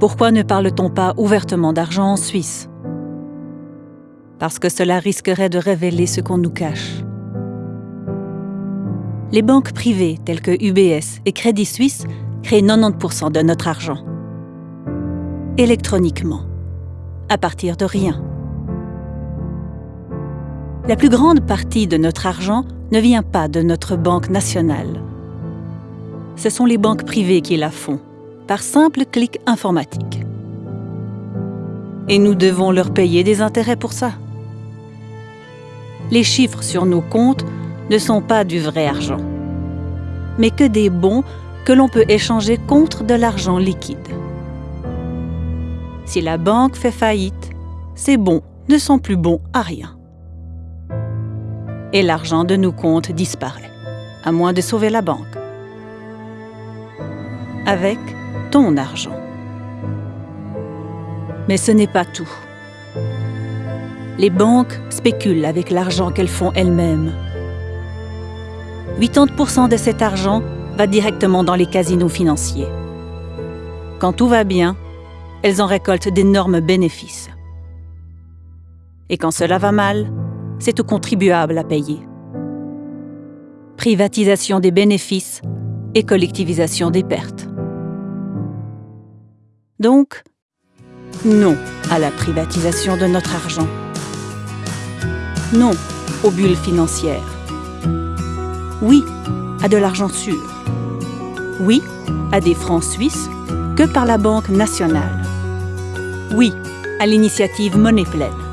Pourquoi ne parle-t-on pas ouvertement d'argent en Suisse? Parce que cela risquerait de révéler ce qu'on nous cache. Les banques privées telles que UBS et Crédit Suisse créent 90% de notre argent. Électroniquement. À partir de rien. La plus grande partie de notre argent ne vient pas de notre banque nationale. Ce sont les banques privées qui la font, par simple clic informatique. Et nous devons leur payer des intérêts pour ça. Les chiffres sur nos comptes ne sont pas du vrai argent, mais que des bons que l'on peut échanger contre de l'argent liquide. Si la banque fait faillite, ces bons ne sont plus bons à rien et l'argent de nos comptes disparaît, à moins de sauver la banque. Avec ton argent. Mais ce n'est pas tout. Les banques spéculent avec l'argent qu'elles font elles-mêmes. 80% de cet argent va directement dans les casinos financiers. Quand tout va bien, elles en récoltent d'énormes bénéfices. Et quand cela va mal, c'est aux contribuables à payer. Privatisation des bénéfices et collectivisation des pertes. Donc, non à la privatisation de notre argent. Non aux bulles financières. Oui à de l'argent sûr. Oui à des francs suisses que par la Banque nationale. Oui à l'initiative Monnaie pleine.